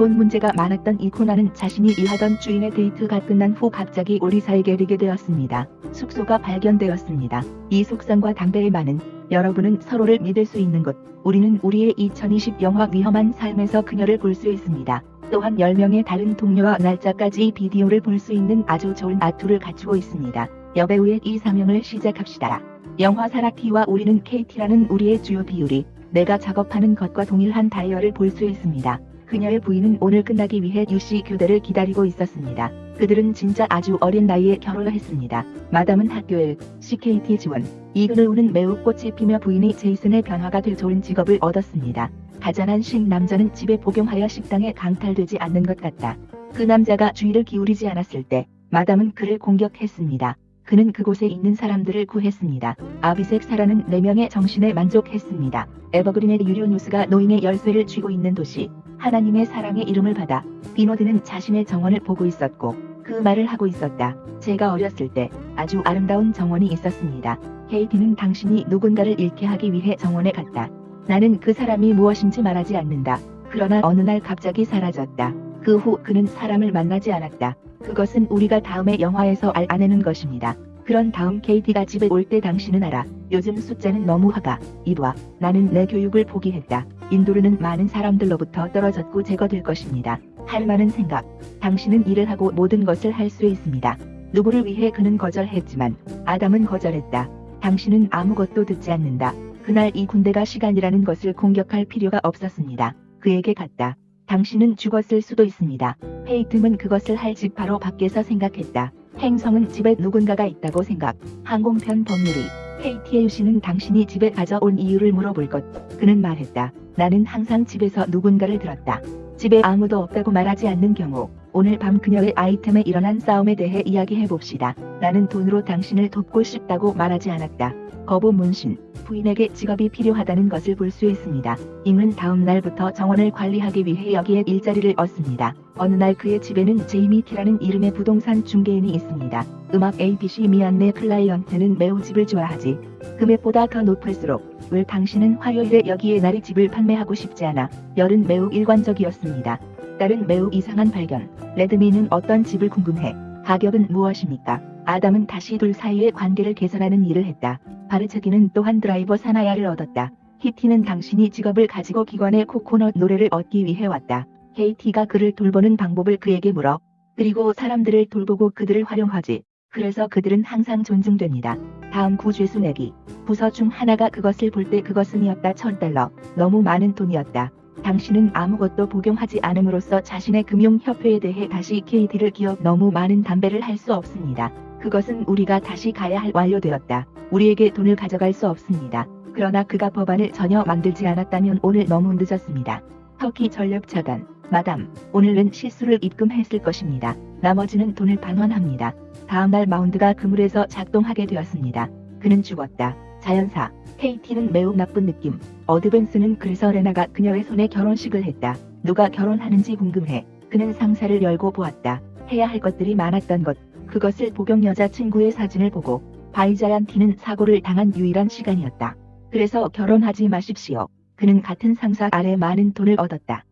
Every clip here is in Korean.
돈 문제가 많았던 이코나는 자신이 일하던 주인의 데이트가 끝난 후 갑자기 오리사에게 리게 되었습니다. 숙소가 발견되었습니다. 이 속성과 담배의 많은 여러분은 서로를 믿을 수 있는 곳. 우리는 우리의 2020 영화 위험한 삶에서 그녀를 볼 수 있습니다. 또한 10명의 다른 동료와 날짜까지 비디오를 볼 수 있는 아주 좋은 아투를 갖추고 있습니다. 여배우의 이상형을 시작합시다. 영화 사라키와 우리는 KT라는 우리의 주요 비율이 내가 작업하는 것과 동일한 다이얼을 볼 수 있습니다. 그녀의 부인은 오늘 끝나기 위해 유씨 교대를 기다리고 있었습니다. 그들은 진짜 아주 어린 나이에 결혼을 했습니다. 마담은 학교에 CKT 지원, 이그르우는 매우 꽃이 피며 부인이 제이슨의 변화가 될 좋은 직업을 얻었습니다. 가장한 식 남자는 집에 복용하여 식당에 강탈되지 않는 것 같다. 그 남자가 주의를 기울이지 않았을 때 마담은 그를 공격했습니다. 그는 그곳에 있는 사람들을 구했습니다. 아비색 사라는 4명의 정신에 만족했습니다. 에버그린의 유료 뉴스가 노인의 열쇠를 쥐고 있는 도시 하나님의 사랑의 이름을 받아 비노드는 자신의 정원을 보고 있었고 그 말을 하고 있었다. 제가 어렸을 때 아주 아름다운 정원이 있었습니다. 케이티는 당신이 누군가를 잃게 하기 위해 정원에 갔다. 나는 그 사람이 무엇인지 말하지 않는다. 그러나 어느 날 갑자기 사라졌다. 그 후 그는 사람을 만나지 않았다. 그것은 우리가 다음에 영화에서 알 아내는 것입니다. 그런 다음 케이티가 집에 올 때 당신은 알아. 요즘 숫자는 너무 화가. 이봐. 나는 내 교육을 포기했다. 인도르는 많은 사람들로부터 떨어졌고 제거될 것입니다. 할 많은 생각. 당신은 일을 하고 모든 것을 할 수 있습니다. 누구를 위해 그는 거절했지만 아담은 거절했다. 당신은 아무것도 듣지 않는다. 그날 이 군대가 시간이라는 것을 공격할 필요가 없었습니다. 그에게 갔다. 당신은 죽었을 수도 있습니다. 페이트는 그것을 할 집 바로 밖에서 생각했다. 행성은 집에 누군가가 있다고 생각. 항공편 법률이. 페이티의 유씨는 당신이 집에 가져온 이유를 물어볼 것. 그는 말했다. 나는 항상 집에서 누군가를 들었다. 집에 아무도 없다고 말하지 않는 경우 오늘 밤 그녀의 아이템에 일어난 싸움에 대해 이야기해 봅시다. 나는 돈으로 당신을 돕고 싶다고 말하지 않았다. 거부 문신, 부인에게 직업이 필요하다는 것을 볼 수 있습니다. 임은 다음 날부터 정원을 관리하기 위해 여기에 일자리를 얻습니다. 어느 날 그의 집에는 제이미 티라는 이름의 부동산 중개인이 있습니다. 음악 ABC 미안네 클라이언트는 매우 집을 좋아하지. 금액보다 더 높을수록 왜 당신은 화요일에 여기에 나리 집을 판매하고 싶지 않아. 열은 매우 일관적이었습니다. 딸은 매우 이상한 발견. 레드미는 어떤 집을 궁금해. 가격은 무엇입니까? 아담은 다시 둘 사이의 관계를 개선하는 일을 했다. 바르체기는 또한 드라이버 사나야를 얻었다. 히티는 당신이 직업을 가지고 기관의 코코넛 노래를 얻기 위해 왔다. KT가 그를 돌보는 방법을 그에게 물어. 그리고 사람들을 돌보고 그들을 활용하지. 그래서 그들은 항상 존중됩니다. 다음 구죄수 내기. 부서 중 하나가 그것을 볼 때 그것은이었다 1000달러. 너무 많은 돈이었다. 당신은 아무것도 복용하지 않음으로써 자신의 금융협회에 대해 다시 KT를 기억 너무 많은 담배를 할 수 없습니다. 그것은 우리가 다시 가야 할 완료되었다. 우리에게 돈을 가져갈 수 없습니다. 그러나 그가 법안을 전혀 만들지 않았다면 오늘 너무 늦었습니다. 터키 전력 차단. 마담, 오늘은 실수를 입금했을 것입니다. 나머지는 돈을 반환합니다. 다음날 마운드가 그물에서 작동하게 되었습니다. 그는 죽었다. 자연사. KT는 매우 나쁜 느낌. 어드밴스는 그래서 레나가 그녀의 손에 결혼식을 했다. 누가 결혼하는지 궁금해. 그는 상사를 열고 보았다. 해야 할 것들이 많았던 것. 그것을 복용 여자친구의 사진을 보고 바이자얀티는 사고를 당한 유일한 시간이었다. 그래서 결혼하지 마십시오. 그는 같은 상사 아래 많은 돈을 얻었다.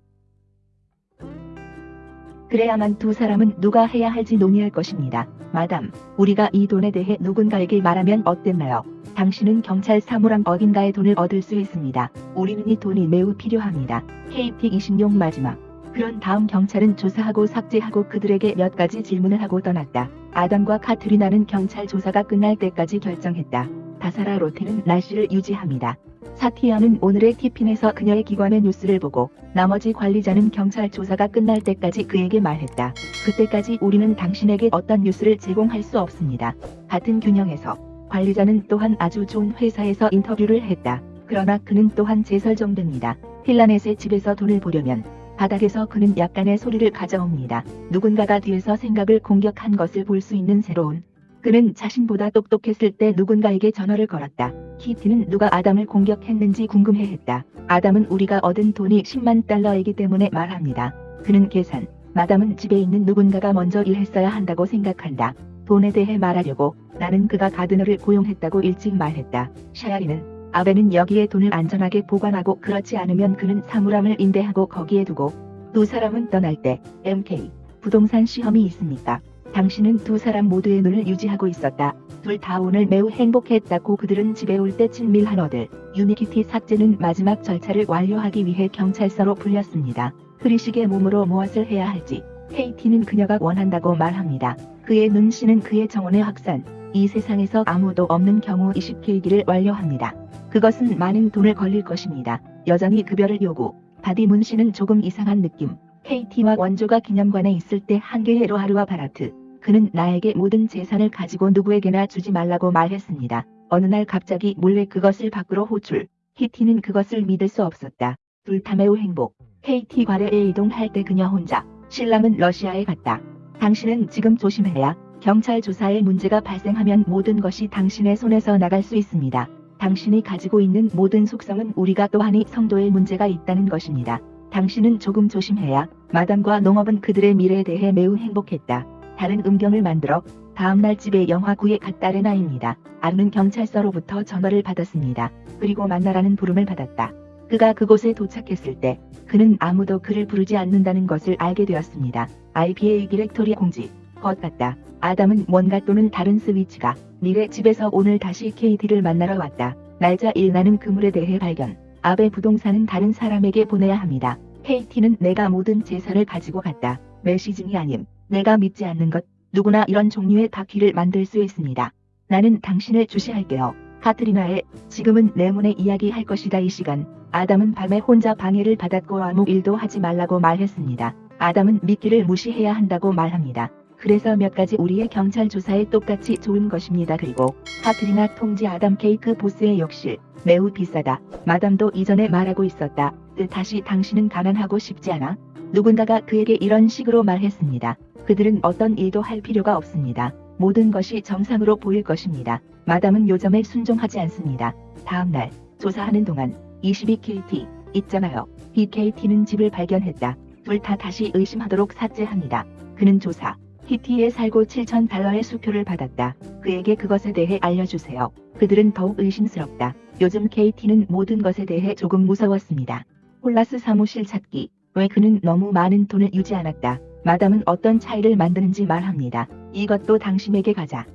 그래야만 두 사람은 누가 해야 할지 논의할 것입니다. 마담, 우리가 이 돈에 대해 누군가에게 말하면 어땠나요? 당신은 경찰 사무람 어딘가에 돈을 얻을 수 있습니다. 우리는 이 돈이 매우 필요합니다. KT26 마지막. 그런 다음 경찰은 조사하고 삭제하고 그들에게 몇 가지 질문을 하고 떠났다. 아담과 카트리나는 경찰 조사가 끝날 때까지 결정했다. 다사라 로테는 날씨를 유지합니다. 사티아는 오늘의 티핀에서 그녀의 기관의 뉴스를 보고 나머지 관리자는 경찰 조사가 끝날 때까지 그에게 말했다. 그때까지 우리는 당신에게 어떤 뉴스를 제공할 수 없습니다. 같은 균형에서 관리자는 또한 아주 좋은 회사에서 인터뷰를 했다. 그러나 그는 또한 제설정됩니다. 필라넷의 집에서 돈을 보려면 바닥에서 그는 약간의 소리를 가져옵니다. 누군가가 뒤에서 생각을 공격한 것을 볼 수 있는 새로운 그는 자신보다 똑똑했을 때 누군가에게 전화를 걸었다. 키티는 누가 아담을 공격했는지 궁금해했다. 아담은 우리가 얻은 돈이 10만 달러이기 때문에 말합니다. 그는 계산. 마담은 집에 있는 누군가가 먼저 일했어야 한다고 생각한다. 돈에 대해 말하려고 나는 그가 가드너를 고용했다고 일찍 말했다. 샤야리는 아베는 여기에 돈을 안전하게 보관하고 그렇지 않으면 그는 사물함을 임대하고 거기에 두고 두 사람은 떠날 때 MK 부동산 시험이 있습니까? 당신은 두 사람 모두의 눈을 유지하고 있었다. 둘 다 오늘 매우 행복했다고 그들은 집에 올 때 친밀한 어들. 유니키티 삭제는 마지막 절차를 완료하기 위해 경찰서로 불렸습니다. 흐리식의 몸으로 무엇을 해야 할지 KT는 그녀가 원한다고 말합니다. 그의 눈씨는 그의 정원의 확산. 이 세상에서 아무도 없는 경우 20K기를 완료합니다. 그것은 많은 돈을 걸릴 것입니다. 여전히 급여를 요구. 바디 문씨는 조금 이상한 느낌. KT와 원조가 기념관에 있을 때 한 개의 로하루와 바라트. 그는 나에게 모든 재산을 가지고 누구에게나 주지 말라고 말했습니다. 어느 날 갑자기 몰래 그것을 밖으로 호출. 히티는 그것을 믿을 수 없었다. 둘다 매우 행복. KT 과례에 이동할 때 그녀 혼자. 신랑은 러시아에 갔다. 당신은 지금 조심해야 경찰 조사에 문제가 발생하면 모든 것이 당신의 손에서 나갈 수 있습니다. 당신이 가지고 있는 모든 속성은 우리가 또한이 성도의 문제가 있다는 것입니다. 당신은 조금 조심해야 마담과 농업은 그들의 미래에 대해 매우 행복했다. 다른 음경을 만들어 다음날 집에 영화구에 갔다 레나입니다. 아르는 경찰서로부터 전화를 받았습니다. 그리고 만나라는 부름을 받았다. 그가 그곳에 도착했을 때 그는 아무도 그를 부르지 않는다는 것을 알게 되었습니다. IPA 디렉토리 공지 것 같다. 아담은 뭔가 또는 다른 스위치가 미래 집에서 오늘 다시 KT를 만나러 왔다. 날짜 일 나는 그물에 대해 발견. 아베 부동산은 다른 사람에게 보내야 합니다. KT는 내가 모든 재산을 가지고 갔다. 메시징이 아님. 내가 믿지 않는 것. 누구나 이런 종류의 다큐를 만들 수 있습니다. 나는 당신을 주시할게요. 카트리나의 지금은 내 문에 이야기할 것이다 이 시간. 아담은 밤에 혼자 방해를 받았고 아무 일도 하지 말라고 말했습니다. 아담은 미끼를 무시해야 한다고 말합니다. 그래서 몇 가지 우리의 경찰 조사에 똑같이 좋은 것입니다. 그리고 카트리나 통지 아담 케이크 보스의 욕실 매우 비싸다. 마담도 이전에 말하고 있었다. 다시 당신은 가난하고 싶지 않아? 누군가가 그에게 이런 식으로 말했습니다. 그들은 어떤 일도 할 필요가 없습니다. 모든 것이 정상으로 보일 것입니다. 마담은 요점에 순종하지 않습니다. 다음 날 조사하는 동안 22KT 있잖아요. BKT는 집을 발견했다. 둘 다 다시 의심하도록 삭제합니다. 그는 조사 히티에 살고 7천 달러의 수표를 받았다. 그에게 그것에 대해 알려주세요. 그들은 더욱 의심스럽다. 요즘 KT는 모든 것에 대해 조금 무서웠습니다. 홀라스 사무실 찾기. 왜 그는 너무 많은 돈을 유지 않았다. 마담은 어떤 차이를 만드는지 말합니다. 이것도 당신에게 가자.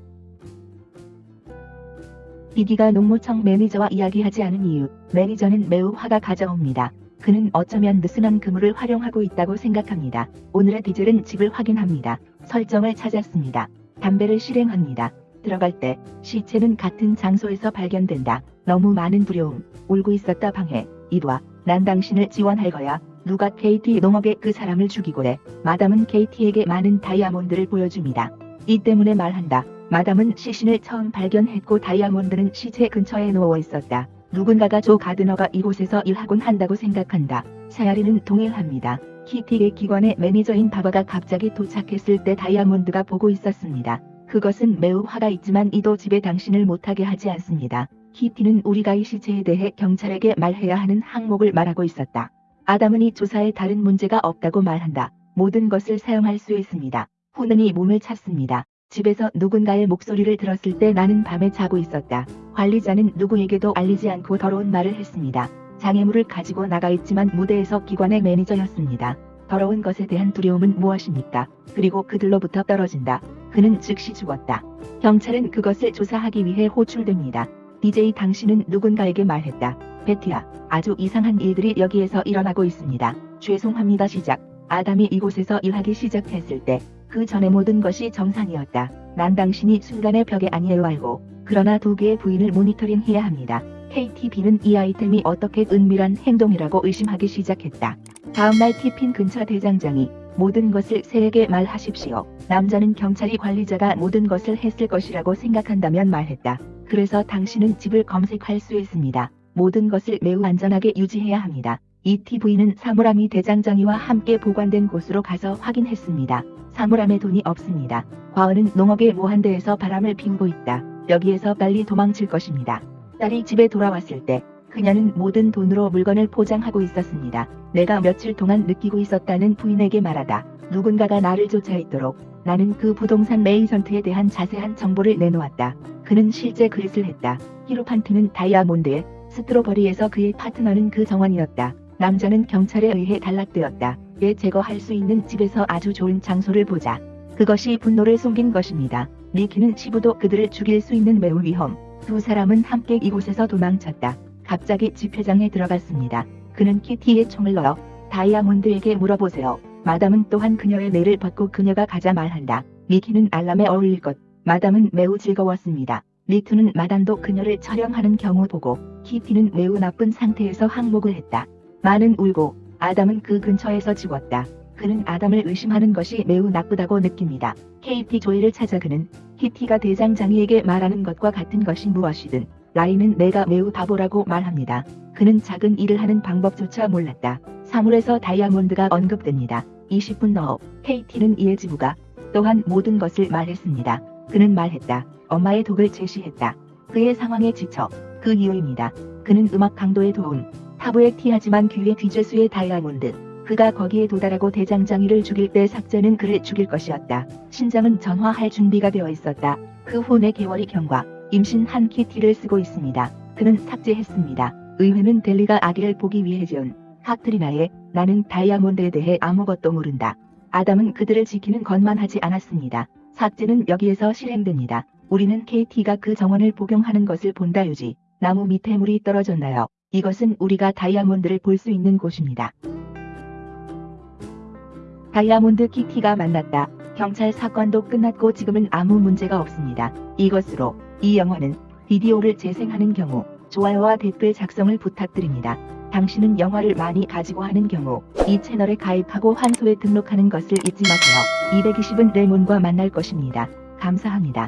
비디가 농무청 매니저와 이야기하지 않은 이유. 매니저는 매우 화가 가져옵니다. 그는 어쩌면 느슨한 그물을 활용하고 있다고 생각합니다. 오늘의 디젤은 집을 확인합니다. 설정을 찾았습니다. 담배를 실행합니다. 들어갈 때 시체는 같은 장소에서 발견된다. 너무 많은 두려움. 울고 있었다 방해. 이도와 난 당신을 지원할 거야. 누가 KT 농업에 그 사람을 죽이고 해. 마담은 KT에게 많은 다이아몬드를 보여줍니다. 이 때문에 말한다. 마담은 시신을 처음 발견했고 다이아몬드는 시체 근처에 누워 있었다. 누군가가 조 가드너가 이곳에서 일하곤 한다고 생각한다. 사야리는 동일합니다. 키티의 기관의 매니저인 바바가 갑자기 도착했을 때 다이아몬드가 보고 있었습니다. 그것은 매우 화가 있지만 이도 집에 당신을 못하게 하지 않습니다. 키티는 우리가 이 시체에 대해 경찰에게 말해야 하는 항목을 말하고 있었다. 아담은 이 조사에 다른 문제가 없다고 말한다. 모든 것을 사용할 수 있습니다. 후는 이 몸을 찾습니다. 집에서 누군가의 목소리를 들었을 때 나는 밤에 자고 있었다. 관리자는 누구에게도 알리지 않고 더러운 말을 했습니다. 장애물을 가지고 나가 있지만 무대에서 기관의 매니저였습니다. 더러운 것에 대한 두려움은 무엇입니까? 그리고 그들로부터 떨어진다. 그는 즉시 죽었다. 경찰은 그것을 조사하기 위해 호출됩니다. DJ 당신은 누군가에게 말했다. 베티야, 아주 이상한 일들이 여기에서 일어나고 있습니다. 죄송합니다 시작. 아담이 이곳에서 일하기 시작했을 때 그 전에 모든 것이 정상이었다. 난 당신이 순간의 벽에 아니에요 알고. 그러나 두 개의 부인을 모니터링해야 합니다. KTB는 이 아이템이 어떻게 은밀한 행동이라고 의심하기 시작했다. 다음날 티핀 근처 대장장이 모든 것을 새에게 말하십시오. 남자는 경찰이 관리자가 모든 것을 했을 것이라고 생각한다면 말했다. 그래서 당신은 집을 검색할 수 있습니다. 모든 것을 매우 안전하게 유지해야 합니다. 이 TV는 사물함이 대장장이와 함께 보관된 곳으로 가서 확인했습니다. 사물함에 돈이 없습니다. 과언은 농업의 모한대에서 바람을 피우고 있다. 여기에서 빨리 도망칠 것입니다. 딸이 집에 돌아왔을 때 그녀는 모든 돈으로 물건을 포장하고 있었습니다. 내가 며칠 동안 느끼고 있었다는 부인에게 말하다. 누군가가 나를 쫓아있도록 나는 그 부동산 메이전트에 대한 자세한 정보를 내놓았다. 그는 실제 그릿을 했다. 히로판트는 다이아몬드에 스트로버리에서 그의 파트너는 그 정원이었다. 남자는 경찰에 의해 단락되었다. 에 제거할 수 있는 집에서 아주 좋은 장소를 보자. 그것이 분노를 숨긴 것입니다. 미키는 시부도 그들을 죽일 수 있는 매우 위험. 두 사람은 함께 이곳에서 도망쳤다. 갑자기 집회장에 들어갔습니다. 그는 키티의 총을 넣어 다이아몬드에게 물어보세요. 마담은 또한 그녀의 내를 벗고 그녀가 가자 말한다. 미키는 알람에 어울릴 것. 마담은 매우 즐거웠습니다. 리투는 마담도 그녀를 촬영하는 경우 보고 키티는 매우 나쁜 상태에서 항목을 했다. 마는 울고 아담은 그 근처에서 죽었다. 그는 아담을 의심하는 것이 매우 나쁘다고 느낍니다. KT 조이를 찾아 그는 키티가 대장장이에게 말하는 것과 같은 것이 무엇이든 라인은 내가 매우 바보라고 말합니다. 그는 작은 일을 하는 방법조차 몰랐다. 사물에서 다이아몬드가 언급됩니다. 20분 후 KT는 이에 지부가 또한 모든 것을 말했습니다. 그는 말했다. 엄마의 독을 제시했다. 그의 상황에 지쳐 그 이유입니다. 그는 음악 강도에 도운 타부의 티하지만 귀에 뒤질수의 다이아몬드. 그가 거기에 도달하고 대장장이를 죽일 때 삭제는 그를 죽일 것이었다. 신장은 전화할 준비가 되어 있었다. 그후내 개월이 경과 임신한 키티를 쓰고 있습니다. 그는 삭제했습니다. 의회는 델리가 아기를 보기 위해 지은 카트리나의 나는 다이아몬드에 대해 아무것도 모른다. 아담은 그들을 지키는 것만 하지 않았습니다. 삭제는 여기에서 실행됩니다. 우리는 KT가 그 정원을 복용하는 것을 본다 유지. 나무 밑에 물이 떨어졌나요? 이것은 우리가 다이아몬드를 볼 수 있는 곳입니다. 다이아몬드 키티가 만났다. 경찰 사건도 끝났고 지금은 아무 문제가 없습니다. 이것으로 이 영화는 비디오를 재생하는 경우 좋아요와 댓글 작성을 부탁드립니다. 당신은 영화를 많이 가지고 하는 경우 이 채널에 가입하고 환소에 등록하는 것을 잊지 마세요. 220은 레몬과 만날 것입니다. 감사합니다.